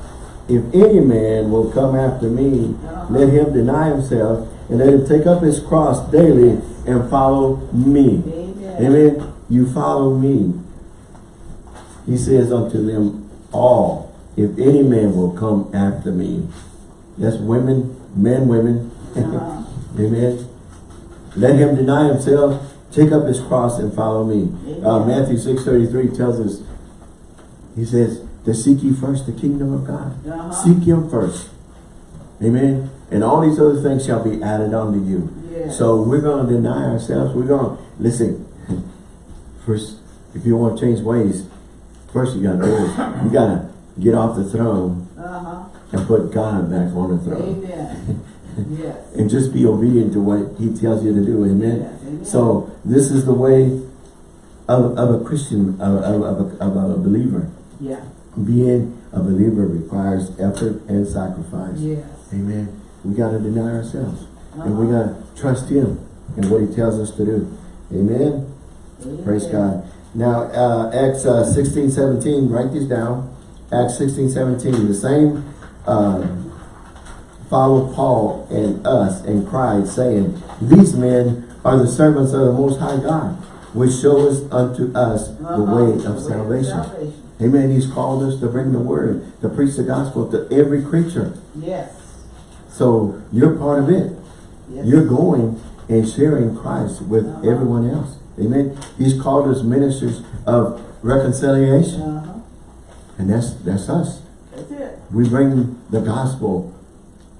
Speaker 1: If any man will come after me, let him deny himself, and let him take up his cross daily and follow me.
Speaker 2: Amen.
Speaker 1: Amen. You follow me. He says unto them all, if any man will come after me. That's women, men, women.
Speaker 2: Uh-huh.
Speaker 1: Amen. Let him deny himself, take up his cross and follow me. Uh. Matthew 6.33 tells us, he says, to seek ye first the kingdom of God.
Speaker 2: Uh-huh.
Speaker 1: Seek him first. Amen. And all these other things shall be added unto you.
Speaker 2: Yes.
Speaker 1: So we're going to deny ourselves. We're going to, listen, first, if you want to change ways, first you got to do is, you got to get off the throne
Speaker 2: Uh-huh.
Speaker 1: and put God back on the throne.
Speaker 2: Amen. Yes.
Speaker 1: And just be obedient to what he tells you to do. Amen.
Speaker 2: Yes, amen.
Speaker 1: So this is the way of, of a Christian, of, of, of, a, of a believer.
Speaker 2: Yeah.
Speaker 1: Being a believer requires effort and sacrifice.
Speaker 2: Yes.
Speaker 1: Amen. We got to deny ourselves. And we
Speaker 2: Uh-huh.
Speaker 1: got to trust him in what he tells us to do. Amen. Praise God. Now, uh, Acts uh, 16, 17, write these down. Acts 16, 17, the same uh, followed Paul and us and cried, saying, These men are the servants of the Most High God, which show us unto us the
Speaker 2: Uh-huh.
Speaker 1: way of salvation. Amen. He's called us to bring the word, to preach the gospel to every creature.
Speaker 2: Yes.
Speaker 1: So you're part of it.
Speaker 2: Yes.
Speaker 1: You're going and sharing Christ with
Speaker 2: Uh-huh.
Speaker 1: everyone else. Amen. He's called us ministers of reconciliation.
Speaker 2: Uh-huh.
Speaker 1: And that's that's us.
Speaker 2: That's it.
Speaker 1: We bring the gospel,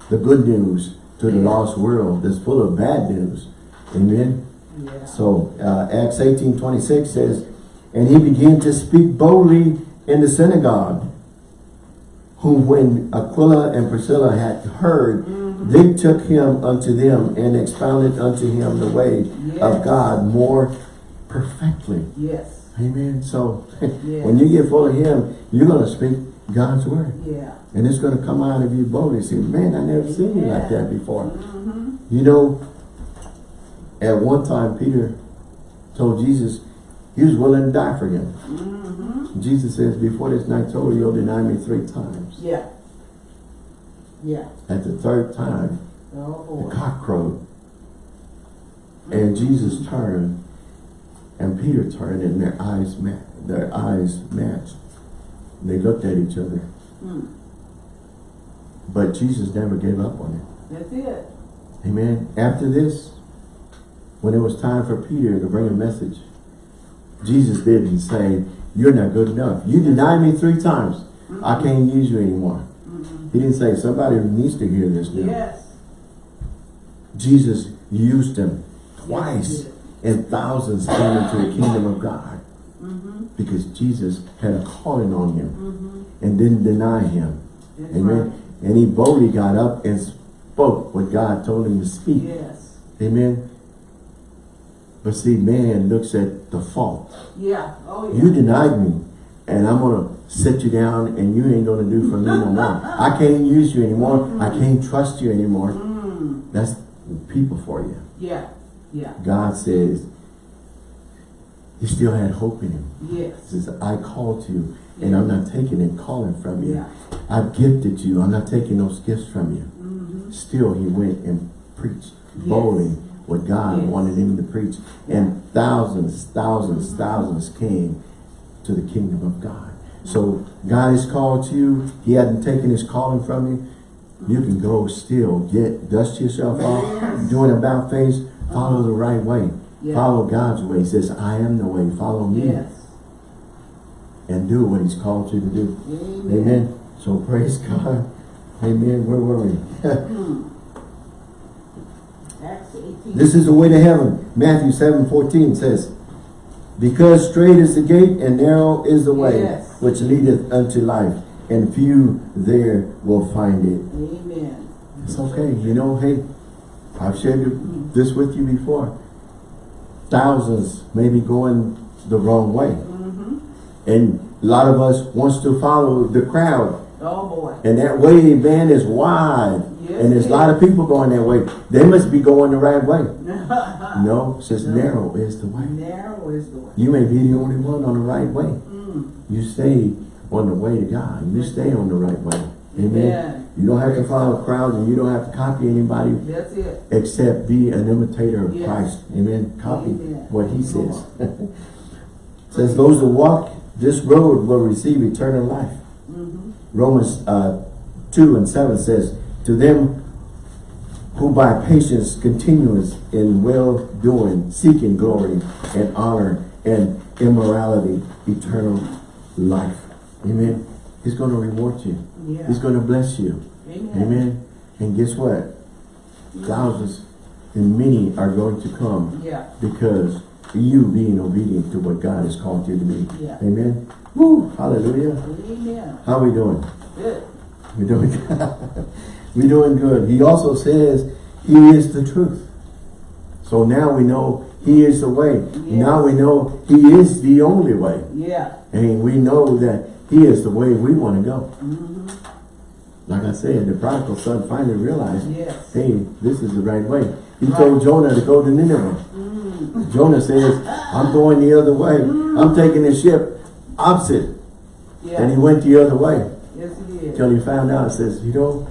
Speaker 1: the good news to the
Speaker 2: Yeah.
Speaker 1: lost world that's full of bad news. Amen.
Speaker 2: Yeah.
Speaker 1: So uh, Acts 18, 26 says, And he began to speak boldly in the synagogue, whom when Aquila and Priscilla had heard,
Speaker 2: Mhm.
Speaker 1: they took him unto them and expounded unto him the way of God more perfectly.
Speaker 2: Yes.
Speaker 1: Amen. So
Speaker 2: Yeah.
Speaker 1: when you get full of him, you're going to speak God's word.
Speaker 2: Yeah.
Speaker 1: And it's going to come out of you boldly. Say, man, I never seen you like that before.
Speaker 2: Mm-hmm.
Speaker 1: You know, at one time, Peter told Jesus he was willing to die for him.
Speaker 2: Mm-hmm.
Speaker 1: Jesus says, before this night's over, you'll deny me three times.
Speaker 2: Yeah. Yeah.
Speaker 1: At the third time,
Speaker 2: Oh,
Speaker 1: the cock crowed. And Jesus turned, and Peter turned, and their eyes met. Their eyes matched. They looked at each other.
Speaker 2: Hmm.
Speaker 1: But Jesus never gave up on it.
Speaker 2: That's it.
Speaker 1: Amen. After this, when it was time for Peter to bring a message, Jesus didn't say, you're not good enough. You denied me three times. I can't use you anymore. He didn't say, somebody needs to hear this now.
Speaker 2: Yes.
Speaker 1: Jesus used them twice and thousands came into the kingdom of God
Speaker 2: Mm-hmm.
Speaker 1: because Jesus had a calling on him
Speaker 2: Mm-hmm.
Speaker 1: and didn't deny him.
Speaker 2: That's
Speaker 1: Amen.
Speaker 2: right.
Speaker 1: And he boldly got up and spoke what God told him to speak.
Speaker 2: Yes.
Speaker 1: Amen. But see, man looks at the fault.
Speaker 2: Yeah. Oh, yeah.
Speaker 1: You denied me, and I'm going to sit you down, and you ain't going to do for me no more. I can't use you anymore. I can't trust you anymore.
Speaker 2: Mm.
Speaker 1: That's people for you.
Speaker 2: Yeah. Yeah.
Speaker 1: God says, he still had hope in him.
Speaker 2: Yes.
Speaker 1: He says, I called you, and I'm not taking and calling from you.
Speaker 2: Yeah.
Speaker 1: I've gifted you. I'm not taking those gifts from you.
Speaker 2: Mm-hmm.
Speaker 1: Still, he went and preached
Speaker 2: Yes.
Speaker 1: boldly what God
Speaker 2: Yes.
Speaker 1: wanted him to preach. And thousands, thousands, thousands came to the kingdom of God. So God has called you. He hadn't taken his calling from you. You can go still, get, dust yourself off, doing about face, follow the right way.
Speaker 2: Yeah.
Speaker 1: Follow God's way. He says, I am the way, follow me.
Speaker 2: Yes.
Speaker 1: And do what he's called you to do.
Speaker 2: Amen.
Speaker 1: Amen. So praise God. Amen. Where were we?
Speaker 2: Hmm. Hmm. Acts 18.
Speaker 1: This is the way to heaven. Matthew 7, 14 says, Because strait is the gate and narrow is the way
Speaker 2: Yes.
Speaker 1: which leadeth unto life, and few there will find it.
Speaker 2: Amen.
Speaker 1: It's okay. You know, hey, I've shared this with you before. Thousands may be going the wrong way.
Speaker 2: Mm-hmm.
Speaker 1: And a lot of us wants to follow the crowd.
Speaker 2: Oh, boy.
Speaker 1: And that way, man, is wide.
Speaker 2: Yes,
Speaker 1: and there's a lot of people going that way. They must be going the right way. No, it says narrow is the way.
Speaker 2: Narrow is the way.
Speaker 1: You may be the only one on the right way.
Speaker 2: Mm.
Speaker 1: You stay on the way to God. You stay on the right way. Amen.
Speaker 2: Amen.
Speaker 1: You don't have to follow crowds and you don't have to copy anybody
Speaker 2: That's it.
Speaker 1: except be an imitator of
Speaker 2: Yes.
Speaker 1: Christ. Amen. Copy
Speaker 2: Amen.
Speaker 1: what he says. says those who walk this road will receive eternal life.
Speaker 2: Mm-hmm.
Speaker 1: Romans uh, 2 and 7 says, To them who by patience continuous in well-doing, seeking glory and honor and immorality, eternal life. Amen. He's going to reward you.
Speaker 2: Yeah.
Speaker 1: He's going to bless you.
Speaker 2: Amen.
Speaker 1: Amen. And guess what? Thousands and many are going to come
Speaker 2: Yeah.
Speaker 1: because you being obedient to what God has called you to be.
Speaker 2: Yeah.
Speaker 1: Amen. Woo, hallelujah.
Speaker 2: Amen.
Speaker 1: How are we doing?
Speaker 2: Good.
Speaker 1: We're doing good. We're doing good. He also says he is the truth. So now we know he is the way. Now we know he is the only way.
Speaker 2: Yeah.
Speaker 1: And we know that he is the way we want to go.
Speaker 2: Mm-hmm.
Speaker 1: Like I said, the prodigal son finally realized,
Speaker 2: Yes.
Speaker 1: hey, this is the right way. He
Speaker 2: Right.
Speaker 1: told Jonah to go to Nineveh.
Speaker 2: Mm.
Speaker 1: Jonah says, I'm going the other way. I'm taking the ship opposite.
Speaker 2: Yeah.
Speaker 1: And he went the other way.
Speaker 2: yes, he did.
Speaker 1: Till he found out, says, you know,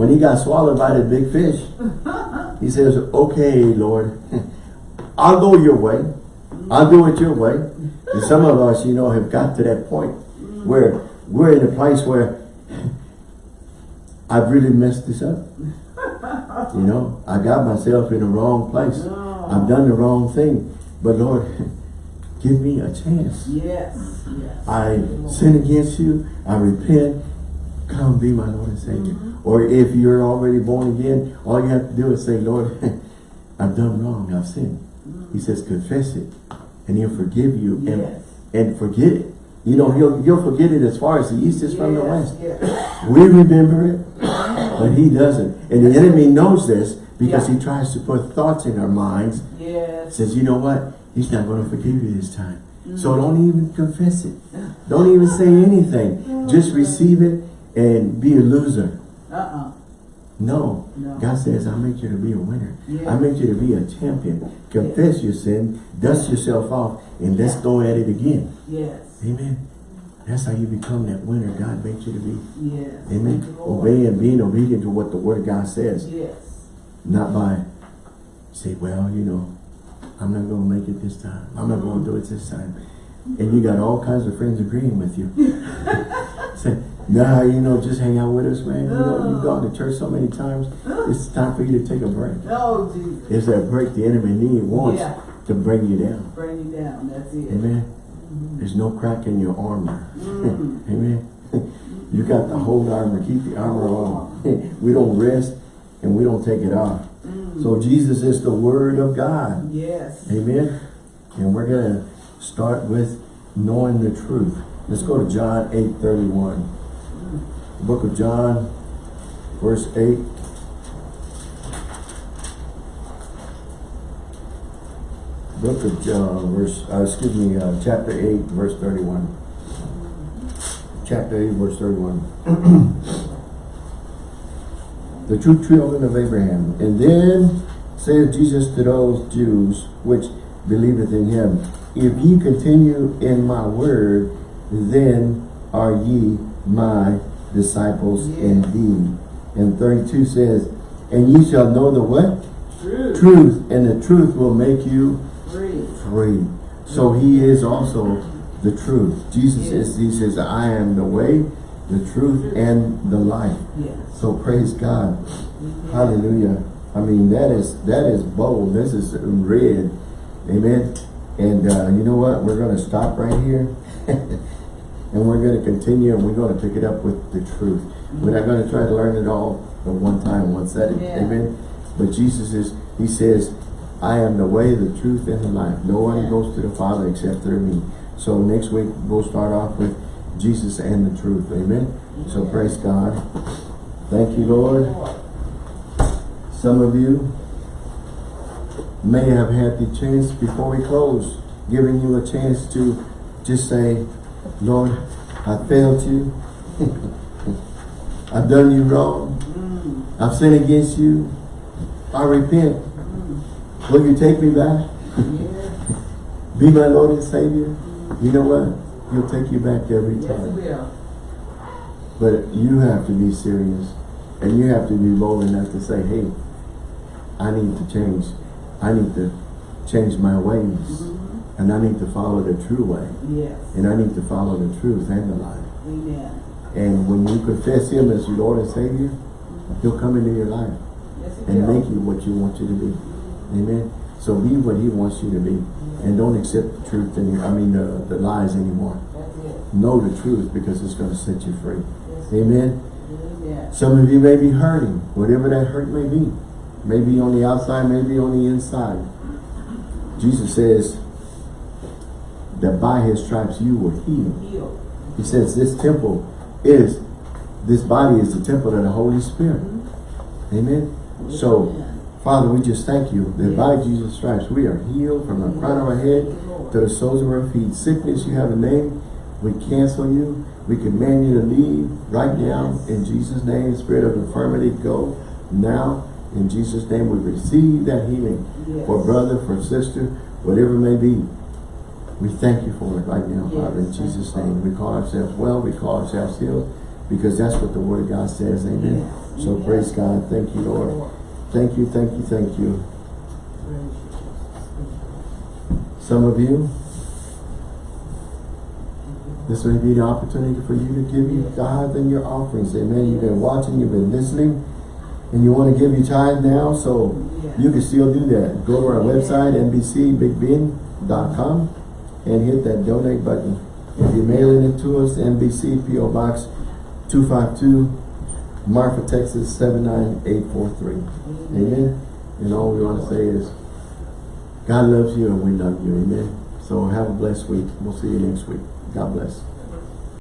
Speaker 1: when he got swallowed by the big fish, he says, okay, Lord, I'll go your way. I'll do it your way. And some of us, you know, have got to that point where we're in a place where I've really messed this up. You know, I got myself in the wrong place. I've done the wrong thing. But Lord, give me a chance.
Speaker 2: Yes. Yes.
Speaker 1: I sin against you, I repent, come be my Lord and Savior.
Speaker 2: Mm-hmm.
Speaker 1: Or if you're already born again, all you have to do is say, Lord, I've done wrong, I've sinned. He says, confess it, and he'll forgive you and,
Speaker 2: Mm-hmm. Yes.
Speaker 1: and forget it. You know, he'll, he'll forget it as far as the east is from the west.
Speaker 2: yes.
Speaker 1: We remember it, but he doesn't. And the enemy knows this because
Speaker 2: Yeah.
Speaker 1: he tries to put thoughts in our minds
Speaker 2: Yes.
Speaker 1: says, you know what? He's not going to forgive you this time. So
Speaker 2: Mm.
Speaker 1: don't even confess it. Don't even say anything. Just receive it and be a loser.
Speaker 2: Uh-uh.
Speaker 1: No.
Speaker 2: No.
Speaker 1: God says, I make you to be a winner.
Speaker 2: Yeah.
Speaker 1: I make you to be a champion. Confess your sin, dust yourself off, and let's go at it again.
Speaker 2: Yes.
Speaker 1: Amen. That's how you become that winner God made you to be.
Speaker 2: Yes.
Speaker 1: Amen.
Speaker 2: Lord.
Speaker 1: Obeying, being obedient to what the word of God says.
Speaker 2: Yes.
Speaker 1: Not by say, well, you know, I'm not gonna make it this time. I'm not gonna uh-huh. do it this time. And you got all kinds of friends agreeing with you. say, nah, you know, just hang out with us, man. You know, you've gone to church so many times. It's time for you to take a break.
Speaker 2: Oh, Jesus.
Speaker 1: It's that break the enemy needs wants
Speaker 2: Yeah.
Speaker 1: to bring you down.
Speaker 2: Bring you down. That's it.
Speaker 1: Amen. There's no crack in your armor.
Speaker 2: Mm.
Speaker 1: Amen. You got the whole armor. Keep the armor on. we don't rest and we don't take it off.
Speaker 2: Mm.
Speaker 1: So Jesus is the word of God.
Speaker 2: Yes.
Speaker 1: Amen. And we're going to start with knowing the truth. Let's go to John 8, 31. The book of John, verse 8. Book of John, verse, uh, excuse me, uh, chapter 8, verse 31. Chapter 8, verse 31. the true children of Abraham. And then said Jesus to those Jews which believeth in him, If ye continue in my word, then are ye my disciples
Speaker 2: Yeah.
Speaker 1: indeed. And 32 says, And ye shall know the what?
Speaker 2: True.
Speaker 1: Truth, and the truth will make you
Speaker 2: Free.
Speaker 1: free. So he is also the truth. Jesus
Speaker 2: Yes.
Speaker 1: is, he says, I am the way, the truth, and the life.
Speaker 2: Yes.
Speaker 1: So praise God.
Speaker 2: Amen.
Speaker 1: Hallelujah. I mean, that is that is bold. This is red. Amen. And uh, you know what? We're going to stop right here. and we're going to continue and we're going to pick it up with the truth. We're not going to try to learn it all at one time, one setting.
Speaker 2: Yeah.
Speaker 1: Amen. But Jesus is, he says, I am the way, the truth, and the life. No one
Speaker 2: Yeah.
Speaker 1: goes to the Father except through me. So next week, we'll start off with Jesus and the truth. Amen. So praise God. Thank you, Lord. Some of you may have had the chance before we close, giving you a chance to just say, Lord, I failed you. I've done you wrong.
Speaker 2: Mm.
Speaker 1: I've sinned against you. I repent.
Speaker 2: Mm.
Speaker 1: Will you take me back?
Speaker 2: Yes.
Speaker 1: Be my Lord and Savior. You know what? He'll take you back every
Speaker 2: Yes,
Speaker 1: time.
Speaker 2: will.
Speaker 1: But you have to be serious. And you have to be bold enough to say, hey, I need to change. I need to change my ways. And I need to follow the true way.
Speaker 2: Yes.
Speaker 1: And I need to follow the truth and the life.
Speaker 2: Amen.
Speaker 1: And when you confess Him as your Lord and Savior, He'll come into your life
Speaker 2: Yes,
Speaker 1: and
Speaker 2: will.
Speaker 1: make you what you want you to be. Amen. So be what He wants you to be. And don't accept the truth, any, I mean the, the lies anymore. Know the truth because it's going to set you free. Amen. Some of you may be hurting, whatever that hurt may be. Maybe on the outside, maybe on the inside. Jesus says that by his stripes you were healed. He says this temple is, this body is the temple of the Holy Spirit. Mm-hmm. Amen. So, Father, we just thank you that by Jesus' stripes we are healed from the crown of our head to the soles of our feet. Sickness, you have a name. We cancel you. We command you to leave right now in Jesus' name. Spirit of infirmity, go now. In Jesus' name, we receive that healing
Speaker 2: Yes.
Speaker 1: for brother, for sister, whatever it may be. We thank you for it right now,
Speaker 2: Yes,
Speaker 1: Father, in Jesus' name. We call ourselves well, we call ourselves healed, because that's what the Word of God says, amen.
Speaker 2: Yes.
Speaker 1: So
Speaker 2: Amen.
Speaker 1: praise God. Thank you, Lord. Thank you, thank you, thank you. Some of you, this may be the opportunity for you to give your tithe and your offerings. Amen. You've been watching, you've been listening, and you want to give your tithe now, so you can still do that. Go to our website, nbcbigbend.com, and hit that donate button. If you're mailing it to us, NBC PO Box 252, Marfa, Texas 79843. Amen. And all we want to say is, God loves you and we love you. Amen. So have a blessed week. We'll see you next week. God bless.